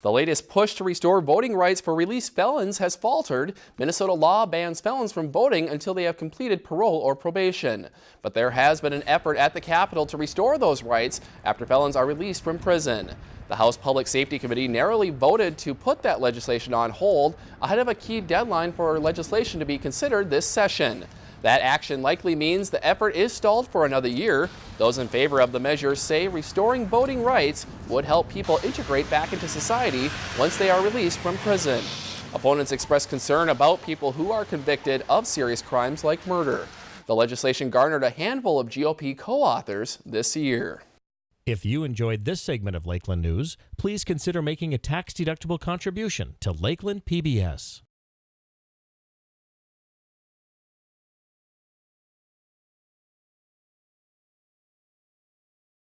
The latest push to restore voting rights for released felons has faltered. Minnesota law bans felons from voting until they have completed parole or probation. But there has been an effort at the Capitol to restore those rights after felons are released from prison. The House Public Safety Committee narrowly voted to put that legislation on hold ahead of a key deadline for legislation to be considered this session. That action likely means the effort is stalled for another year. Those in favor of the measure say restoring voting rights would help people integrate back into society once they are released from prison. Opponents express concern about people who are convicted of serious crimes like murder. The legislation garnered a handful of GOP co-authors this year. If you enjoyed this segment of Lakeland News, please consider making a tax-deductible contribution to Lakeland PBS.